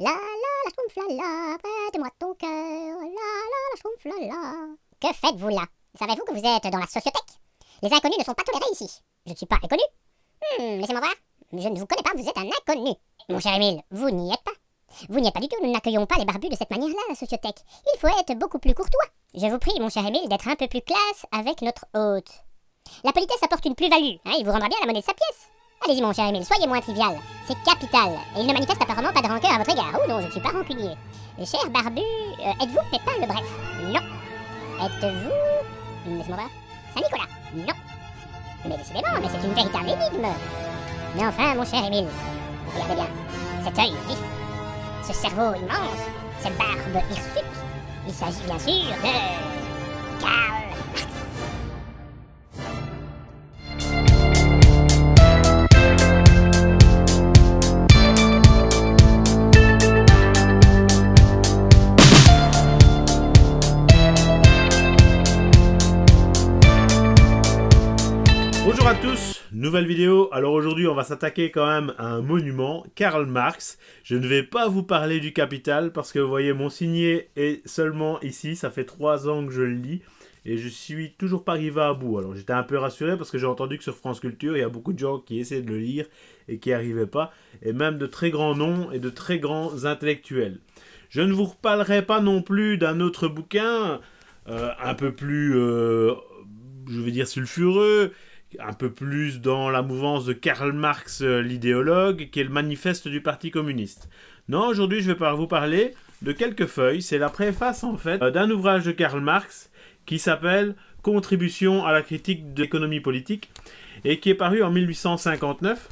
La la la schtroumpf la la, prête-moi ton cœur. La la la schtroumpf la la. Que faites-vous là? Savez-vous que vous êtes dans la sociothèque Les inconnus ne sont pas tolérés ici. Je ne suis pas inconnu. Hmm, laissez-moi voir. Je ne vous connais pas, vous êtes un inconnu. Mon cher Émile, vous n'y êtes pas. Vous n'y êtes pas du tout, nous n'accueillons pas les barbus de cette manière-là, la sociothèque. Il faut être beaucoup plus courtois. Je vous prie, mon cher Émile, d'être un peu plus classe avec notre hôte. La politesse apporte une plus-value, hein, il vous rendra bien la monnaie de sa pièce. Allez-y, mon cher Émile, soyez moins trivial. C'est capital. Et il ne manifeste apparemment pas de rancœur à votre égard. Oh non, je ne suis pas rancunier. Cher barbu, euh, êtes-vous Pépin le Bref? Non. Êtes-vous... Laisse-moi voir. Saint-Nicolas? Non. Mais décidément, mais c'est une véritable énigme. Mais enfin, mon cher Émile, regardez bien. Cet œil vif, ce cerveau immense, cette barbe hirsute, il s'agit bien sûr de... Karl nouvelle vidéo. Alors aujourd'hui, on va s'attaquer quand même à un monument, Karl Marx. Je ne vais pas vous parler du Capital parce que vous voyez, mon signet est seulement ici. Ça fait trois ans que je le lis et je suis toujours pas arrivé à bout. Alors j'étais un peu rassuré parce que j'ai entendu que sur France Culture, il y a beaucoup de gens qui essaient de le lire et qui n'y arrivaient pas. Et même de très grands noms et de très grands intellectuels. Je ne vous reparlerai pas non plus d'un autre bouquin euh, un peu plus, euh, je vais dire, sulfureux un peu plus dans la mouvance de Karl Marx, euh, l'idéologue, qui est le manifeste du Parti communiste. Non, aujourd'hui, je vais vous parler de quelques feuilles. C'est la préface, en fait, euh, d'un ouvrage de Karl Marx qui s'appelle « Contribution à la critique de l'économie politique » et qui est paru en 1859.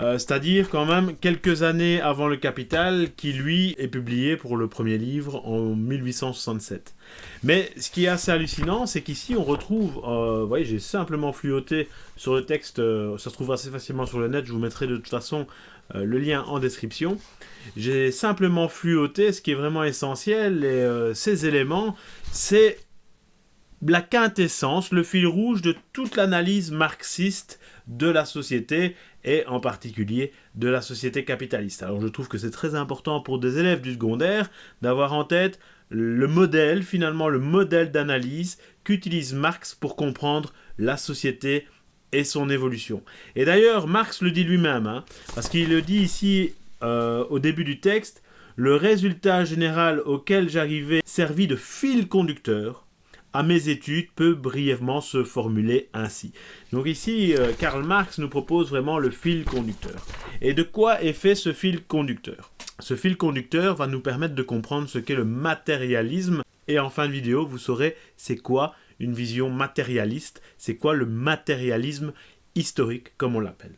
Euh, c'est-à-dire quand même quelques années avant le Capital, qui lui est publié pour le premier livre en 1867. Mais ce qui est assez hallucinant, c'est qu'ici on retrouve, euh, vous voyez, j'ai simplement fluoté sur le texte, euh, ça se trouve assez facilement sur le net, je vous mettrai de toute façon le lien en description. J'ai simplement fluoté ce qui est vraiment essentiel, et ces éléments, c'est la quintessence, le fil rouge de toute l'analyse marxiste de la société et en particulier de la société capitaliste. Alors je trouve que c'est très important pour des élèves du secondaire d'avoir en tête le modèle, finalement le modèle d'analyse qu'utilise Marx pour comprendre la société et son évolution. Et d'ailleurs, Marx le dit lui-même, hein, parce qu'il le dit ici euh, au début du texte, le résultat général auquel j'arrivais servit de fil conducteur à mes études peut brièvement se formuler ainsi. Donc ici, euh, Karl Marx nous propose vraiment le fil conducteur. Et de quoi est fait ce fil conducteur? Ce fil conducteur va nous permettre de comprendre ce qu'est le matérialisme. Et en fin de vidéo, vous saurez c'est quoi une vision matérialiste, c'est quoi le matérialisme historique, comme on l'appelle.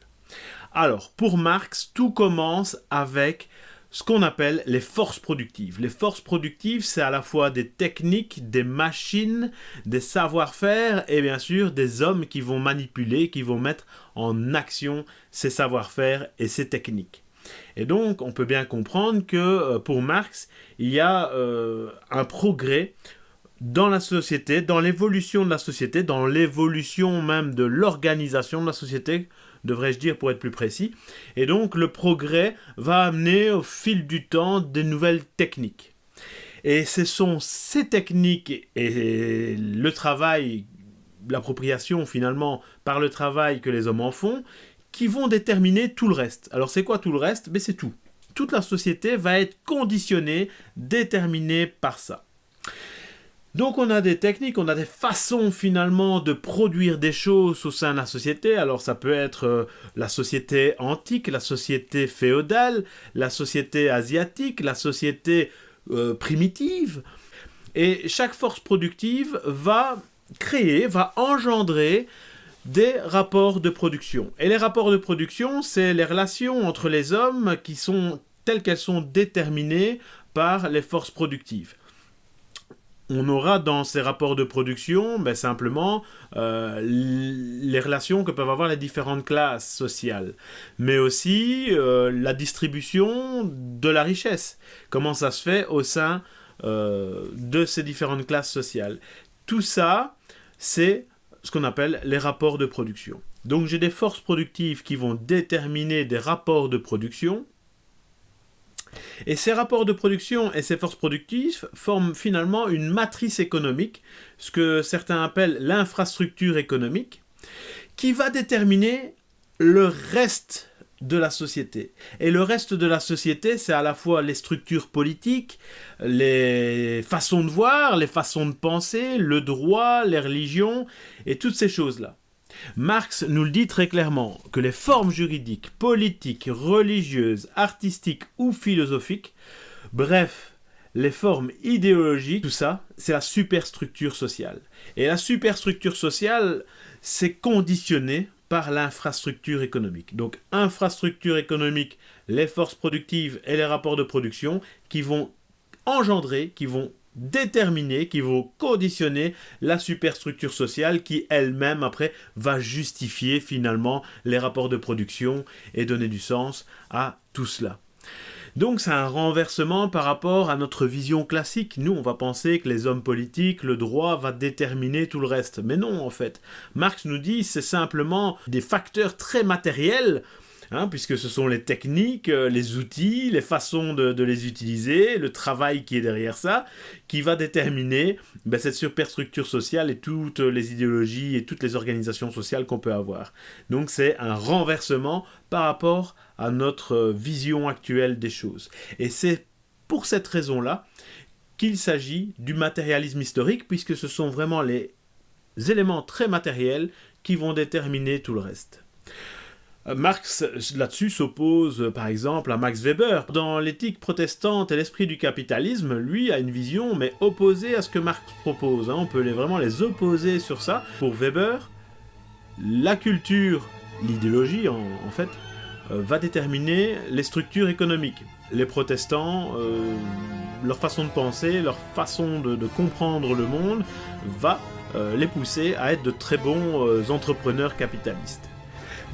Alors, pour Marx, tout commence avec ce qu'on appelle les forces productives. Les forces productives, c'est à la fois des techniques, des machines, des savoir-faire et bien sûr des hommes qui vont manipuler, qui vont mettre en action ces savoir-faire et ces techniques. Et donc, on peut bien comprendre que euh, pour Marx, il y a euh, un progrès dans la société, dans l'évolution de la société, dans l'évolution même de l'organisation de la société, devrais-je dire pour être plus précis. Et donc le progrès va amener au fil du temps des nouvelles techniques. Et ce sont ces techniques et le travail, l'appropriation finalement par le travail que les hommes en font, qui vont déterminer tout le reste. Alors c'est quoi tout le reste? Mais c'est tout. Toute la société va être conditionnée, déterminée par ça. Donc on a des techniques, on a des façons finalement de produire des choses au sein de la société. Alors ça peut être euh, la société antique, la société féodale, la société asiatique, la société euh, primitive. Et chaque force productive va créer, va engendrer des rapports de production. Et les rapports de production, c'est les relations entre les hommes qui sont telles qu'elles sont déterminées par les forces productives on aura dans ces rapports de production ben, simplement euh, les relations que peuvent avoir les différentes classes sociales, mais aussi euh, la distribution de la richesse, comment ça se fait au sein euh, de ces différentes classes sociales. Tout ça, c'est ce qu'on appelle les rapports de production. Donc j'ai des forces productives qui vont déterminer des rapports de production, Et ces rapports de production et ces forces productives forment finalement une matrice économique, ce que certains appellent l'infrastructure économique, qui va déterminer le reste de la société. Et le reste de la société, c'est à la fois les structures politiques, les façons de voir, les façons de penser, le droit, les religions, et toutes ces choses-là. Marx nous le dit très clairement, que les formes juridiques, politiques, religieuses, artistiques ou philosophiques, bref, les formes idéologiques, tout ça, c'est la superstructure sociale. Et la superstructure sociale, c'est conditionné par l'infrastructure économique. Donc infrastructure économique, les forces productives et les rapports de production qui vont engendrer, qui vont déterminer, qui vont conditionner la superstructure sociale qui elle-même après va justifier finalement les rapports de production et donner du sens à tout cela. Donc c'est un renversement par rapport à notre vision classique. Nous, on va penser que les hommes politiques, le droit va déterminer tout le reste. Mais non, en fait. Marx nous dit c'est simplement des facteurs très matériels Hein, puisque ce sont les techniques, euh, les outils, les façons de, les utiliser, le travail qui est derrière ça, qui va déterminer ben, cette superstructure sociale et toutes les idéologies et toutes les organisations sociales qu'on peut avoir. Donc c'est un renversement par rapport à notre vision actuelle des choses. Et c'est pour cette raison-là qu'il s'agit du matérialisme historique, puisque ce sont vraiment les éléments très matériels qui vont déterminer tout le reste. Marx, là-dessus, s'oppose par exemple à Max Weber. Dans l'éthique protestante et l'esprit du capitalisme, lui a une vision, mais opposée à ce que Marx propose. Hein. On peut vraiment les opposer sur ça. Pour Weber, la culture, l'idéologie en, fait, euh, va déterminer les structures économiques. Les protestants, euh, leur façon de penser, leur façon de, comprendre le monde, va euh, les pousser à être de très bons entrepreneurs capitalistes.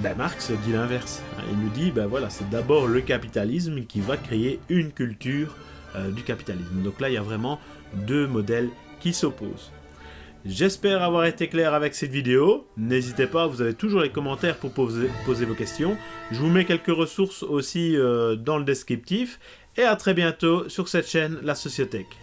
Ben Marx dit l'inverse. Il nous dit, ben c'est d'abord le capitalisme qui va créer une culture euh, du capitalisme. Donc là, il y a vraiment deux modèles qui s'opposent. J'espère avoir été clair avec cette vidéo. N'hésitez pas, vous avez toujours les commentaires pour poser, vos questions. Je vous mets quelques ressources aussi euh, dans le descriptif. Et à très bientôt sur cette chaîne, La Sociothèque.